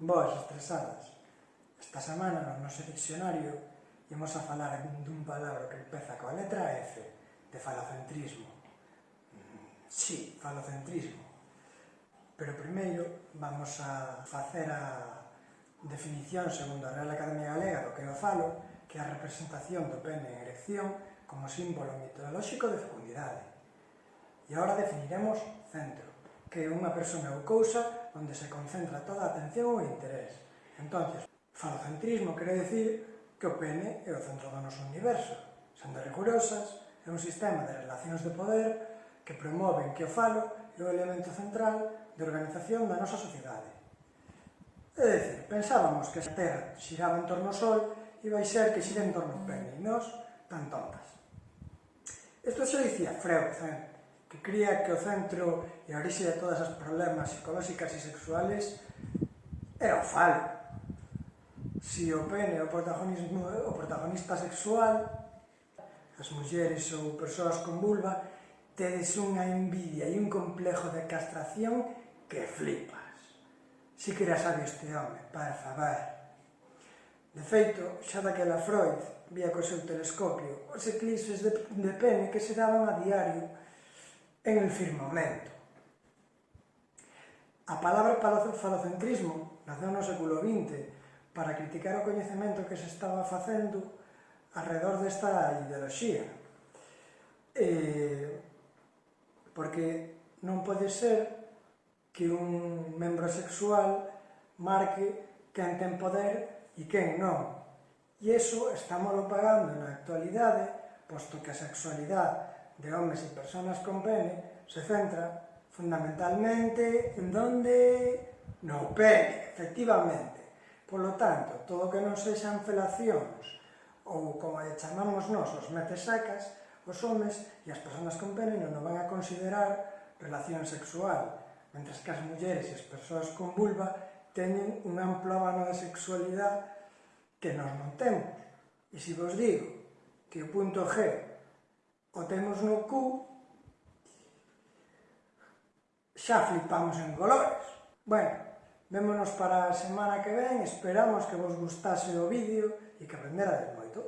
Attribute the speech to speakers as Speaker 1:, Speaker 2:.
Speaker 1: Boas estresadas, esta semana no noso diccionario imos a falar dun palabra que empeza coa letra F, de falocentrismo. Sí, falocentrismo. Pero primeiro vamos a facer a definición segundo a Real Academia Galega do que o falo, que é a representación do pene en erección como símbolo mitolóxico de fecundidade. E agora definiremos centro, que é unha persona ou cousa onde se concentra toda a atención ou interés. Entonces, falocentrismo quere decir que o pene é o centro do noso universo, sendo rigurosas, é un sistema de relacións de poder que promoven que o falo é o elemento central de organización da nosa sociedade. É dicir, pensábamos que a Terra xiraba en torno ao Sol e vai ser que xira en torno ao pene, e nós tan tontas. Isto xa dicía Freud, eh? que cría que o centro e a orixe de todas as problemas psicolóxicas e sexuales é o falo. Si o pene é o, protagonismo, o protagonista sexual, as mulleres ou persoas con vulva, tedes unha envidia e un complejo de castración que flipas. Si que era sabio este home, para favor. De feito, xa daquela Freud vía co seu telescopio os eclipses de, de pene que se daban a diario en el firmamento. A palabra falocentrismo naceu no século XX para criticar o coñecemento que se estaba facendo alrededor desta ideoloxía. Eh, porque non pode ser que un membro sexual marque quen ten poder e quen non. E iso estamos pagando na actualidade, posto que a sexualidade de homes e personas con pene se centra fundamentalmente en donde? No pene, efectivamente. Por lo tanto, todo o que non sexan felacións ou como lle chamamos nós os metes sacas, os homes e as personas con pene non o van a considerar relación sexual, mentras que as mulleres e as persoas con vulva teñen un amplo abano de sexualidade que nós non temos. E se vos digo que o punto G o temos no cu, xa flipamos en colores. Bueno, vémonos para a semana que ven, esperamos que vos gustase o vídeo e que aprenderades moito.